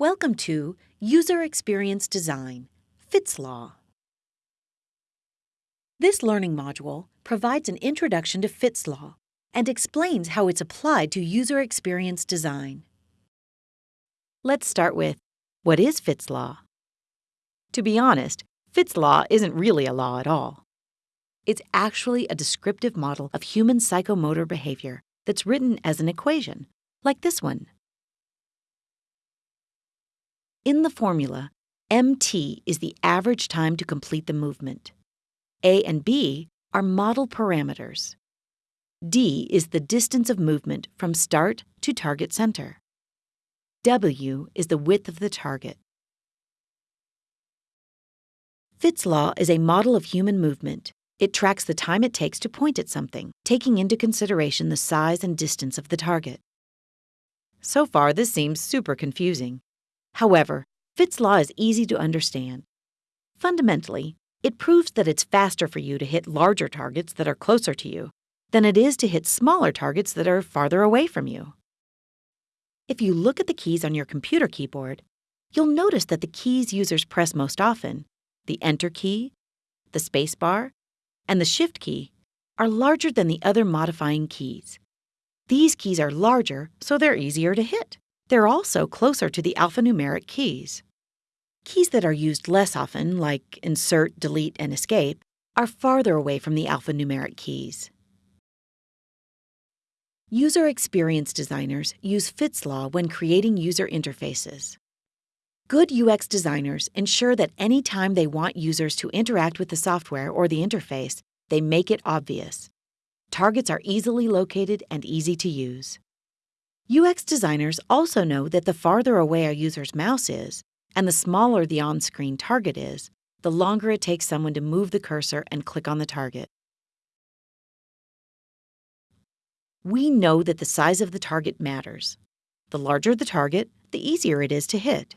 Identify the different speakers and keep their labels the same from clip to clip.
Speaker 1: Welcome to User Experience Design, Fitts Law. This learning module provides an introduction to Fitts Law and explains how it's applied to user experience design. Let's start with, what is Fitts Law? To be honest, Fitts Law isn't really a law at all. It's actually a descriptive model of human psychomotor behavior that's written as an equation, like this one. In the formula, MT is the average time to complete the movement. A and B are model parameters. D is the distance of movement from start to target center. W is the width of the target. Fitts law is a model of human movement. It tracks the time it takes to point at something, taking into consideration the size and distance of the target. So far, this seems super confusing. However, Fitts law is easy to understand. Fundamentally, it proves that it's faster for you to hit larger targets that are closer to you than it is to hit smaller targets that are farther away from you. If you look at the keys on your computer keyboard, you'll notice that the keys users press most often, the Enter key, the spacebar, and the Shift key, are larger than the other modifying keys. These keys are larger, so they're easier to hit. They're also closer to the alphanumeric keys. Keys that are used less often, like Insert, Delete, and Escape, are farther away from the alphanumeric keys. User experience designers use Fitts Law when creating user interfaces. Good UX designers ensure that any time they want users to interact with the software or the interface, they make it obvious. Targets are easily located and easy to use. UX designers also know that the farther away a user's mouse is, and the smaller the on screen target is, the longer it takes someone to move the cursor and click on the target. We know that the size of the target matters. The larger the target, the easier it is to hit.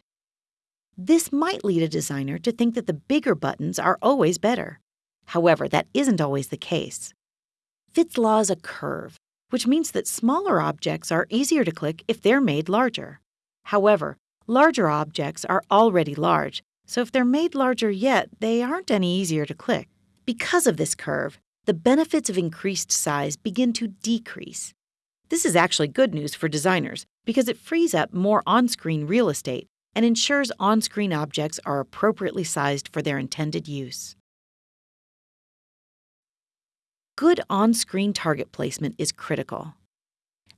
Speaker 1: This might lead a designer to think that the bigger buttons are always better. However, that isn't always the case. Fitts law is a curve, which means that smaller objects are easier to click if they're made larger. However, larger objects are already large, so if they're made larger yet, they aren't any easier to click. Because of this curve, the benefits of increased size begin to decrease. This is actually good news for designers because it frees up more on screen real estate and ensures on screen objects are appropriately sized for their intended use. Good on screen target placement is critical.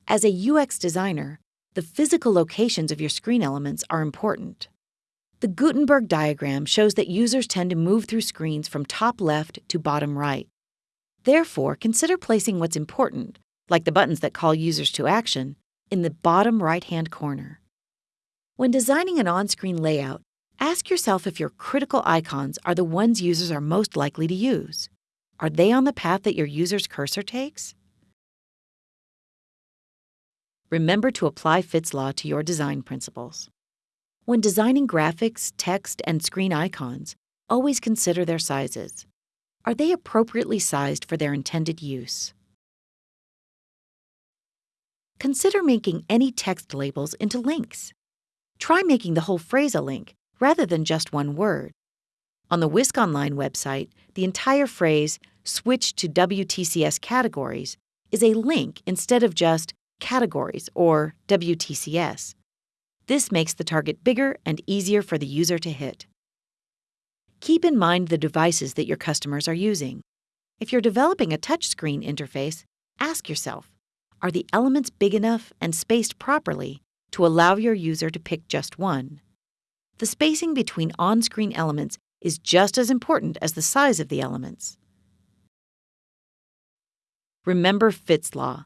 Speaker 1: As a UX designer, the physical locations of your screen elements are important. The Gutenberg diagram shows that users tend to move through screens from top left to bottom right. Therefore, consider placing what's important, like the buttons that call users to action, in the bottom right hand corner. When designing an on screen layout, ask yourself if your critical icons are the ones users are most likely to use. Are they on the path that your user's cursor takes? Remember to apply Fitts Law to your design principles. When designing graphics, text, and screen icons, always consider their sizes. Are they appropriately sized for their intended use? Consider making any text labels into links. Try making the whole phrase a link rather than just one word. On the Wisc-Online website, the entire phrase, switch to WTCS categories, is a link instead of just categories or WTCS. This makes the target bigger and easier for the user to hit. Keep in mind the devices that your customers are using. If you're developing a touchscreen interface, ask yourself Are the elements big enough and spaced properly to allow your user to pick just one? The spacing between on screen elements is just as important as the size of the elements. Remember Fitts Law.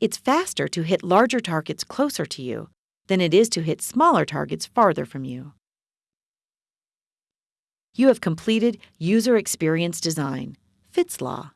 Speaker 1: It's faster to hit larger targets closer to you than it is to hit smaller targets farther from you. You have completed User Experience Design, Fitts Law.